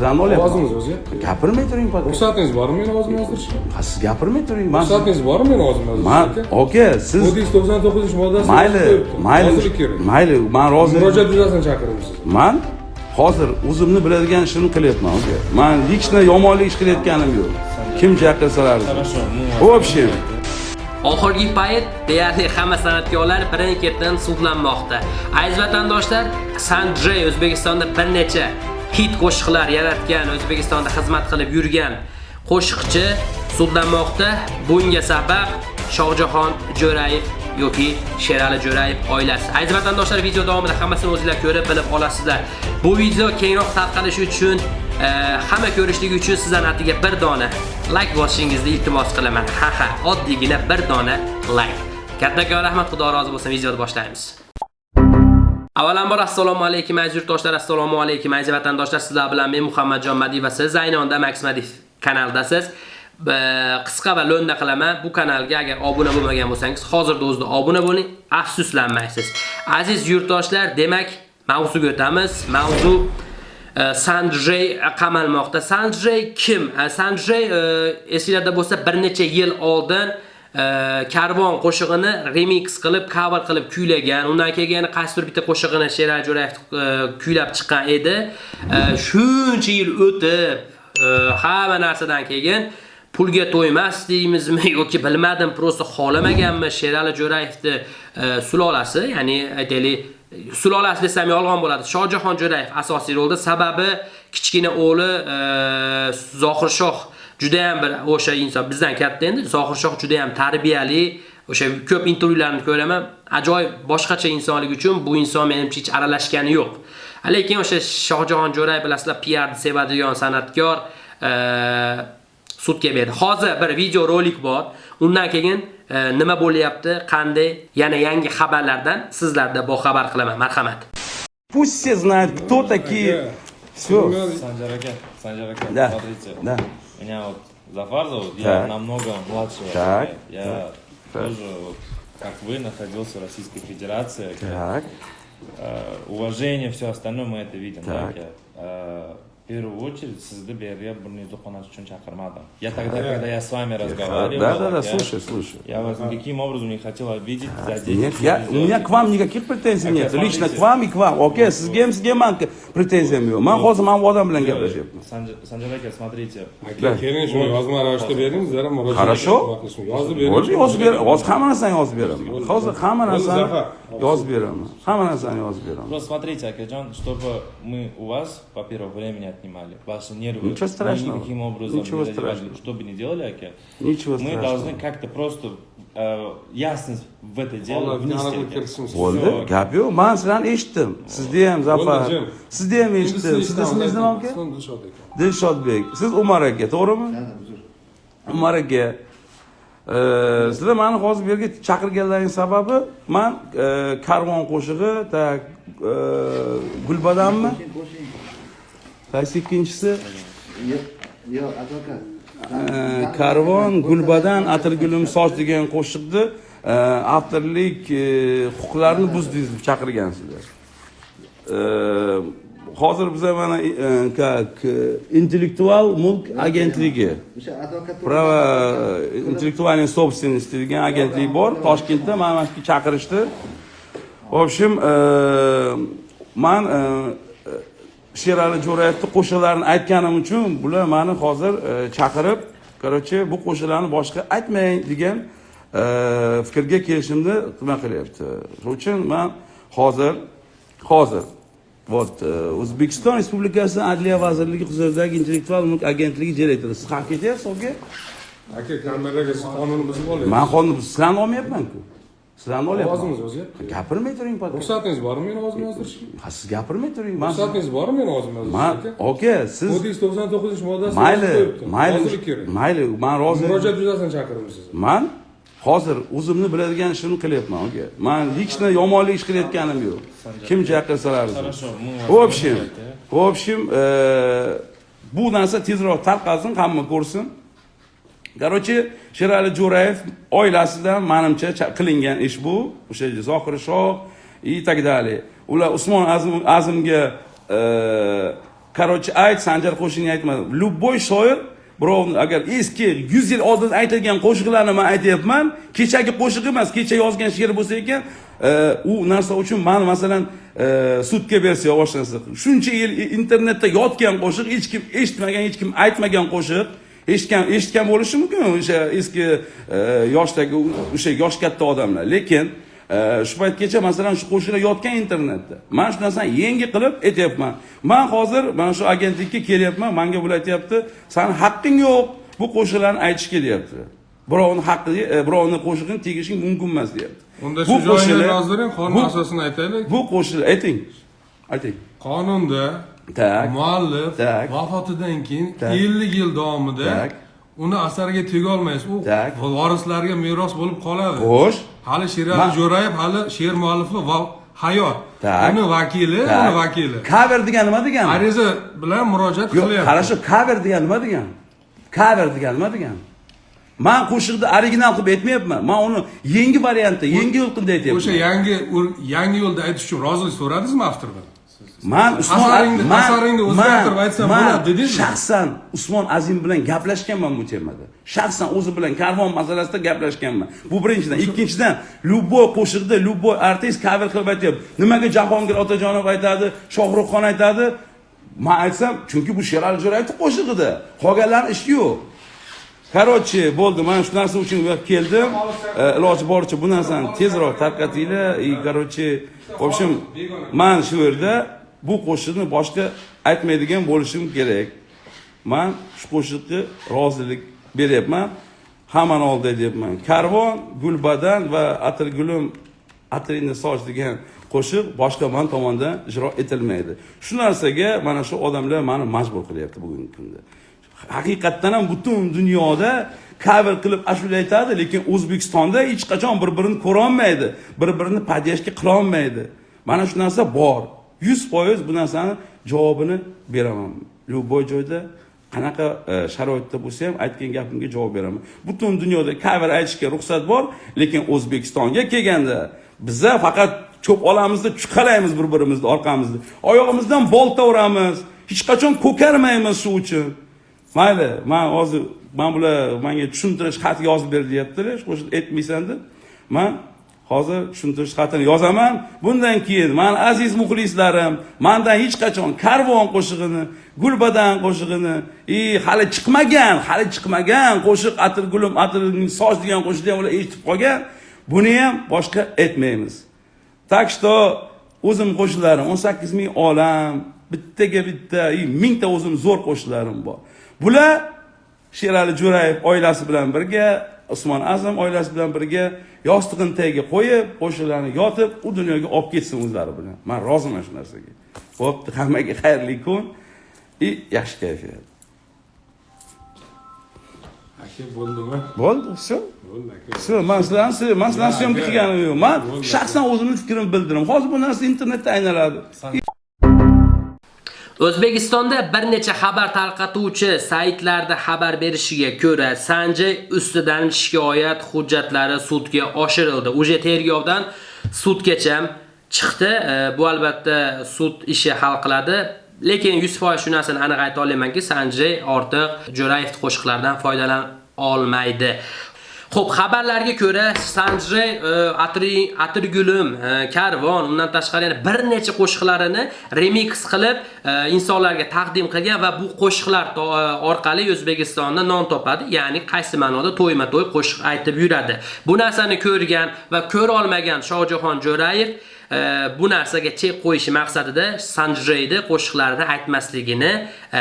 sizlarni olyapman Ovozingiz o'zyapti. gapirmay turing poka Ruxsatingiz bormi meni ovozimni yozdirishga? Ha, siz gapirmay turing man Ruxsatingiz bormi meni ovozimni man yozdirishga? oka siz Kodeks 99-moddasi mayli mayli Rozilik kerak. mayli man rozi Murojaat yuzasidan chaqiribsiz. man hozir o'zimni biladigan ishimni qilyapman aka man hech qanday yomonlik ish qilayotganim yo'q kim chaqirsalar Хорошо, мы в общем Oxirgi payt deyarli hamma san'atkorlar birin-ketin sudlanmoqda. Aziz vatandoshlar, Sanjay O'zbekistonda bir necha hit qo'shiqlar yaratgan, O'zbekistonda xizmat qilib yurgan qo'shiqchi sudlanmoqda. Bunga sabab Shohjahon Jo'rayev yoki Sherali Jo'rayev oilasi. Aziz vatandoshlar, video davomida hammasini o'zingizlar ko'rib bilib olasizlar. Bu video kengroq tarqalishi uchun e, hamma ko'rishligi uchun sizdan atiga bir dona like bosishingizni iltimos qilaman. Ha ha, oddiygina bir dona like. Kattakon rahmat, Xudo rozi bo'lsin. Videoni boshlaymiz. Avvalambor assalomu alaykum aziz yurtdoshlar, assalomu alaykum aziz vatandoshlar. Sizlar bilan men Muhammadjon Madiyev va siz Zaynonda Max Madiyev kanaldasiz. Qisqa va lo'nda qilaman. Bu kanalga agar obuna bo'lmagan bo'lsangiz, hozirda o'zida obuna bo'ling, afsuslanmaysiz. Aziz yurtdoshlar, demak, mavzuga o'tamiz. Mavzu e, Sanjay qamalmoqda. Sanjay kim? E, Sanjay e, esingizda bo'lsa bir necha yil oldin e, Karvon qo'shig'ini remix qilib, cover qilib kuylagan. Undan keyin qaysidir bitta qo'shig'ini Sherali Jo'rayev kuylab chiqqan edi. Shuncha yil o'tib, e, hamma narsadan keyin pulga to'ymas deymizmi yoki bilmadim, prosta xolamaganmi Sherali Jo'rayevni e, sulolasi, ya'ni aytaylik sulolasi desam yolg'on bo'ladi. Shohjahon Jo'rayev asosiy rolda, sababi kichkina o'g'li e, Zohirshoh juda ham bir o'sha inson bizdan katta endi. Zohir Shoh juda ham tarbiyali, o'sha ko'p intervyularni ko'raman. Ajoyib boshqacha insonlik uchun bu inson menimcha hech aralashgani yo'q. Lekin o'sha Shohjahon Jo'rayev bilasizlar, PR sevadigan san'atkor sudga berdi. Hozir bir video rolik bor. Undan keyin nima bo'lyapti, qanday yana yangi xabarlardan sizlarda boxabar qilaman. Marhamat. пусть все знают кто такие все Санжар Ака, Санжар Да. смотрите, да меня вот Зафар зовут, я Так. намного младше. Так. Я тоже, вот, как вы, находился в Российской Федерации. так Э, уважение, все остальное мы это видим. да, Так. я, э, в первую очередь, bu yerga burningizni qo'nash uchun chaqirmadim. Я тогда, когда я с вами разговаривал, да да да я, слушай слушай я вас никаким образом не хотел обидеть, задеть. Нет, я, у меня к вам никаких претензий Так, нет. Лично к вам и к вам. Окей, sizga ham pretenziyam yo'q. Man hozir mana bu odam bilan gaplashyapman. Санжар Санжар Ака, смотрите, Aka, keling shuni yozma ravishda bering, zara murojaat Хорошо? qilishni yozib bering. Hozir yozib beraman. Hozir hamma narsani yozib beraman. Hozir hamma narsani Zafar. yozib beraman. Hamma narsani yozib beraman. Просто смотрите, Акаджан, чтобы мы у вас, во-первых, время не отнимали, ваши нервы Ничего мы страшного. никаким образом Ничего не страшного. Что бы ни делали, Аке, Ничего мы страшного. должны как-то просто э, ясность в это дело внести. Bo'ldi, gap yo'q. Men sizlarni eshitdim. Sizda ham Zafar. Sizda ham eshitdim. Sizni ismingiz nima aka? Dilshodbek. Siz Umar aka, to'g'rimi? Umar aka. sizlar meni hozir bu yerga chaqirganlaring sababi man karvon qo'shig'i e, gulbadanmi qaysi ikkinchisi yo'q, advokat. Karvon gulbadan atirgulim soch degan qo'shiqni e, avtorlik e, huquqlarini buzdingiz deb chaqirgansizlar e, hozir biza mana как intellektual mulk agentligi O'sha advokat Право интеллектуальной собственности degan agentlik bor Toshkentda mana mana shu chaqirishdi. В общем, man Sherali Jo'rayevni qo'shiqlarini aytganim uchun bular meni hozir e, chaqirib, короче, bu qo'shiqlarni boshqa aytmang degan e, fikrga kelishimni nima qilyapti. Shuning uchun men hozir hozir Вот, e, O'zbekiston Respublikasi Adliya vazirligi huzuridagi intellektual mulk agentligi direktori. Siz ham ketyapsiz o'ga? Aka, kameraga siz qonunni buzib olyapsiz. Men qonni sizlarni olmayapman-ku. Sizlarni olyapman. O'zyapti. Gapirmay turing. Ruxsatingiz bormi meni ovozimni yozdirishga? Ha, siz gapirmay turing. Men Ruxsatingiz bormi meni ovozimni man yozdirishga? oka, siz Kodeks 99-moddasi mayli, mayli, Rozilik kerak. mayli, men rozi. Murojaat yuzasidan chaqiribsiz. Man hozir o'zimni biladigan ishimni qilyapman aka. Men hech qanday yomonlik ish qilayotganim yo'q. Kim chaqirsalar. В общем, в общем, e, bu narsa tezroq tarqalsin, hamma ko'rsin. Короче, Sherali Jo'rayev oilasidan menimcha qilingan ish bu. O'sha Zohir Shoh и так далее. Ular Usmon Azim Azimga e, короче ayt sanjar qo'shig'ini aytma любой shoir birovni agar eski 100 yil oldin aytilgan qo'shiqlarni man aytyapman kechagi qo'shiq emas kecha yozgan she'r bo'lsa ekan e, u narsa uchun man masalan e, sudga bersa boshlansa shuncha yil internetda yotgan qo'shiq hech kim eshitmagan hech kim aytmagan qo'shiq eshitgan eshitgan bo'lishi mumkin o'sha eski e, yoshdagi o'sha yosh katta odamlar. Lekin e, shu paytgacha masalan shu qo'shiqlar yotgan internetda. Man shu narsani yangi qilib aytyapman. Man hozir mana shu agentlikka kelyapman. Manga bular aytyapti sani haqqing yo'q bu qo'shiqlarni aytishga deyapti birovni haqqiga e, birovni qo'shig'ini tegishing mumkin emas deyapti. Unda shu joyini yozdiring qonun asosini aytaylik. bu qo'shiqlar ayting ayting. Qonunda Tak. muallif Tak. vafotidan keyin Tak. 50 yil davomida Tak. uni asariga tegolmaysiz. U vorislarga meros bo'lib qoladi. Xo'sh. Hali sherali jo'rayev hali she'r muallifi va hayot. Uni vakili uni vakili. Cover degan nima degani ariza bilan murojaat qilyapti. qarashu cover degan nima degani cover degan nima degani man qo'shiqni original qilib aytmayapman. Man uni yangi variantda yangi yo'l qilib o'sha aytyapman yangi ur- yangi yo'lda aytish uchun rozilik so'radingizmi avtordan man usmon man- asaringni o'zgartirib aytsam bo'ladi dedingizmi? shaxsan usmon azim bilan gaplashganman bu temada shaxsan o'zi bilan karvon masalasida gaplashganman. Bu birinchidan. Ikkinchidan любой qo'shiqda любой artist cover qilib aytyapti. Nimaga jahongir otajonov aytadi shohruxxon aytadi? Man aytsam chunki bu sherali jo'rayevni qo'shig'ida qolganlarni ishi yo'q. Короче bo'ldi. Man shu narsa uchun keldim E, iloji boricha bu narsani tezroq tarqatinglar. И короче в общем man shu yerda bu qo'shiqni boshqa aytmaydigan bo'lishim kerak. Man shu qo'shiqqa rozilik beryapman. Hammani oldida aytyapman karvon gulbadan va atirgulim atringni soch degan qo'shiq boshqa man tomonidan ijro etilmaydi. Shu narsaga mana shu odamlar mani majbur qilyapti bugungi kunda. Haqiqatdan ham butun dunyoda cover qilib ashula aytadi lekin o'zbekistonda hech qachon bir birini ko'rolmaydi bir birini podyashka qilolmaydi. Mana shu narsa bor. Yuz foiz bu narsani javobini beraman. Любой joyda qanaqa e, sharoitda bo'lsa ham aytgan gapimga javob beraman. Butun dunyoda cover aytishga ruxsat bor lekin o'zbekistonga kelganda biza faqat cho'p olamizda chuqalaymiz bir birimizni orqamizda. Oyog'imizdan bolta uramiz hech qachon ko'karmaymiz shu uchun mayli man hozir man bular manga tushuntirish xat yozib ber deyaptilar shu aytmaysan deb. Man hozir tushuntirish xatini yozaman. Bundan keyin mani aziz muxlislarim mandan hech qachon karvon qo'shig'ini gulbadan qo'shig'ini и hali chiqmagan hali chiqmagan qo'shiq atir gulim atirning soch degan qo'shiqni ham ular eshitib qolgan. Buni ham boshqa aytmaymiz. Так что o'zim qo'shiqlarim 18 ming olam bittaga bitta и mingta o'zim zo'r qo'shiqlarim bor. Bular sherali jo'rayev oilasi bilan birga usmon azim oilasi bilan birga yostiqini tagiga qo'yib qo'shiqlarni yotib u dunyoga olib ketsin o'zlari bilan. Man roziman shu narsaga. Bo'pti hammaga xayrli kun. И yaxshi kayfiyat. Aka bo'ldimi? Bo'ldi все bo'ldi aka. Все man sizlarni man sizlarni syomka qilganim yo'q man shaxsan o'zimni fikrimni bildirdim. Hozir bu narsa internetda aylanadi O'zbekistonda bir necha xabar tarqatuvchi saytlarda xabar berishiga ko'ra, Sanjay ustidan shikoyat hujjatlari sudga oshirildi. Uje tergovdan sudgacha chiqdi. E, Bu albatta sud ishi hal qiladi. Lekin 100% shu narsani aniq ayta olamanki, Sanjay ortiq Jo'rayev qo'shiqlaridan foydalana olmaydi. Xo'p, xabarlarga ko'ra Sanjay e, Atri Atirgulim, e, Karvon, undan tashqari yana bir necha qo'shiqlarini remix qilib e, insonlarga taqdim qilgan va bu qo'shiqlar orqali O'zbekistonda non topadi, ya'ni qaysi ma'noda to'yma-to'y qo'shiq aytib yuradi. Bu narsani ko'rgan va ko'ra olmagan Shohjahon Jo'rayev bu narsaga chek qo'yishi maqsadida Sanjreyni qo'shiqlarini aytmasligini e,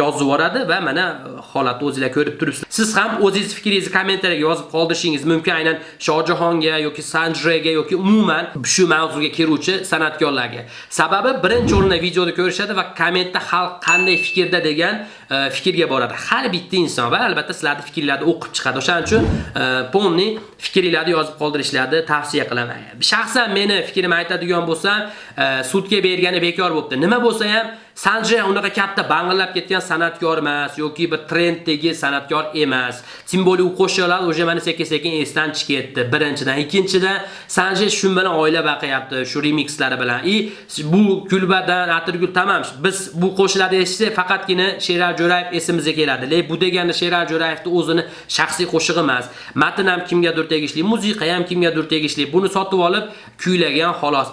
yozib yuboradi va mana holatni o'zingizlar ko'rib turibsiz. Siz ham o'zingiz fikringizni kommentariyaga yozib qoldirishingiz mumkin aynan Shohjahonga yoki Sanjreyga yoki umuman shu mavzuga kiruvchi san'atkorlarga. Sababi birinchi o'rinda videoni ko'rishadi va kommentda xalq qanday fikrda degan e, fikrga boradi. Har bitta inson va albatta sizlarning fikrlarni o'qib chiqadi. O'shaning uchun e, polni fikringlarni yozib qoldirishlarni tavsiya qilaman. Shaxsan meni fikrim aytadigan bo'lsam, e, sudga bergani bekor bo'pti. Nima bo'lsa ham Sanje unaqa katta bang'illab ketgan san'atkor emas yoki bir trenddagi san'atkor emas. Tim bo'li u qo'shiqlar o'sha mana sekin-sekin esdan chiqib ketdi. Birinchidan, ikkinchidan Sanje shu bilan oila baqayapti, shu remixlari bilan. I bu kulbadan Atirgul tamam. Biz bu qo'shiqlarni eshitsak faqatgina Sherar Jo'rayev esimizga keladi. Lekin bu degani Sherar Jo'rayevning o'zini shaxsiy qo'shig'i emas. Matn ham kimgadir tegishli, musiqa ham kimgadir tegishli. Buni sotib olib kuylagan xolos,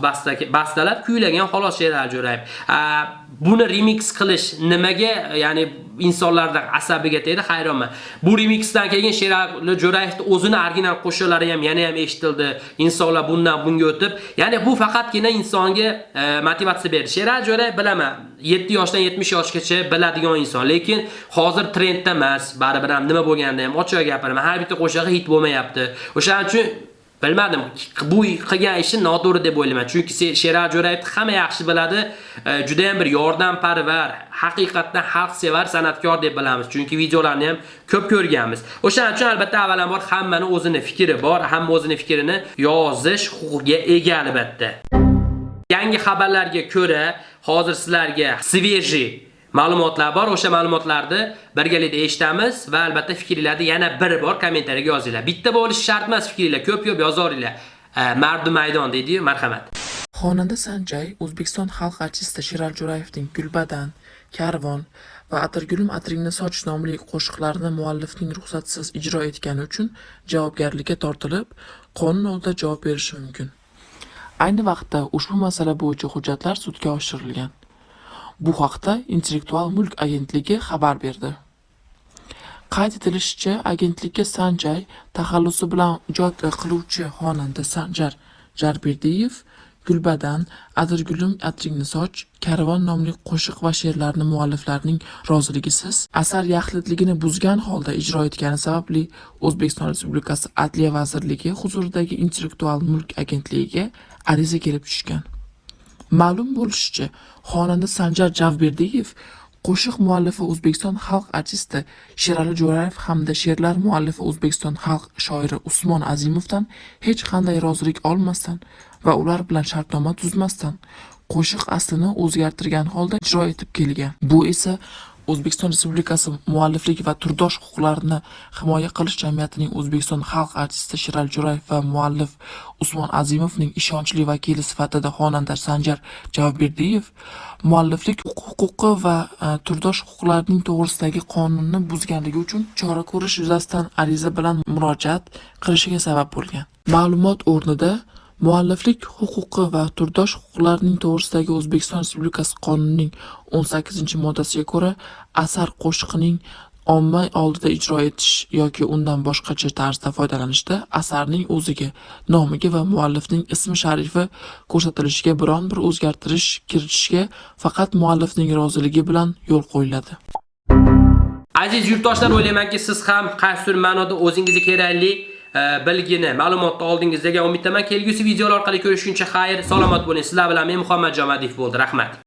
bastalab kuylagan xolos Sherar Jo'rayev. Buni remix qilish nimaga, ya'ni insonlarning asabiga tegdi, hayronman. Bu remixdan keyin Sherali Jo'rayevning o'zini original qo'shiqlari ham yana ham eshitildi. Insonlar bundan bunga o'tib, ya'ni bu faqatgina insonga e, motivatsiya berdi. Sherali Jo'rayev bilaman, 7 yoshdan 70 yoshgacha biladigan inson, lekin hozir trendda emas, baribir ham nima bo'lganda ham ochiq gapiraman. Har bitta qo'shig'i hit bo'lmayapti. O'shaning uchun bilmadim bu qilgan ishi noto'g'ri deb o'ylayman. Chunki sheral jo'rayevni hamma yaxshi biladi. E, Juda ham bir yordamparvar haqiqatdan xalqsevar san'atkor deb bilamiz. Chunki videolarni ham ko'p ko'rganmiz. O'shaning uchun albatta avvalambor hammani o'zini fikri bor hamma o'zini fikrini yozish huquqiga ega albatta. Yangi xabarlarga ko'ra hozir sizlarga sveji ma'lumotlar bor. O'sha ma'lumotlarni birgalikda eshitamiz va albatta fikringizni yana bir bor kommentariyaga yozinglar. Bitta bo'lishi shart emas fikringlar, ko'p-ko'p e, yozaveringlar. Mardu maydon deydi-yu, marhamat. Xonanda Sanjay O'zbekiston xalq artisti Shiral Jo'rayevning Gulbadan, Karvon va Atirgulim Atringni soch nomli qo'shiqlarini muallifning ruxsatsiz ijro etgani uchun javobgarlikka tortilib, qonun oldida javob berishi mumkin. Ayni vaqtda ushbu masala bo'yicha hujjatlar sudga oshirilgan. Bu haqda Intellektual mulk agentligi xabar berdi. Qayd etilishicha, agentlikka Sanjay taxallusi bilan ijod qiluvchi xonanda Sanjar Jarberdiyev Gulbadan, Adirgulim Atringni soch, Karvon nomli qo'shiq va she'rlarni mualliflarning roziligisiz asar yaxlitligini buzgan holda ijro etgani sababli O'zbekiston Respublikasi Adliya vazirligi huzuridagi Intellektual mulk agentligiga ariza kelib tushgan. Ma'lum bo'lishicha, xonanda Sanjar Javberdiyev qo'shiq muallifi O'zbekiston xalq artisti Sherali Jo'rayev hamda she'rlar muallifi O'zbekiston xalq shoiri Usmon Azimovdan hech qanday rozilik olmasdan va ular bilan shartnoma tuzmasdan qo'shiq aslini o'zgartirgan holda ijro etib kelgan. Bu esa O'zbekiston Respublikasi mualliflik va turdosh huquqlarini himoya qilish jamiyatining O'zbekiston xalq artisti Shiral Jo'rayev va muallif Usmon Azimovning ishonchli vakili sifatida xonanda Sanjar Javberdiyev mualliflik huquqi va e, turdosh huquqlarining to'g'risidagi qonunni buzganligi uchun chora ko'rish yuzasidan ariza bilan murojaat qilishiga sabab bo'lgan. Ma'lumot o'rnida Mualliflik huquqi va turdosh huquqlarining to'g'risidagi O'zbekiston Respublikasi qonunining 18-moddasiga ko'ra asar qo'shiqning omma oldida ijro etish yoki undan boshqacha tarzda foydalanishda asarning o'ziga, nomiga va muallifning ismi sharifi ko'rsatilishiga biron bir o'zgartirish kiritishga faqat muallifning roziligi bilan yo'l qo'yiladi. Aziz yurtdoshlar, o'ylaymanki, siz ham qaysidir ma'noda o'zingizga kerakli bilgini, ma'lumotni oldingiz degan umiddaman. Kelgusi videolar orqali ko'rishguncha xayr, salomat bo'ling. Sizlar bilan men Muhammad Jamadiyev bo'ldi. Rahmat.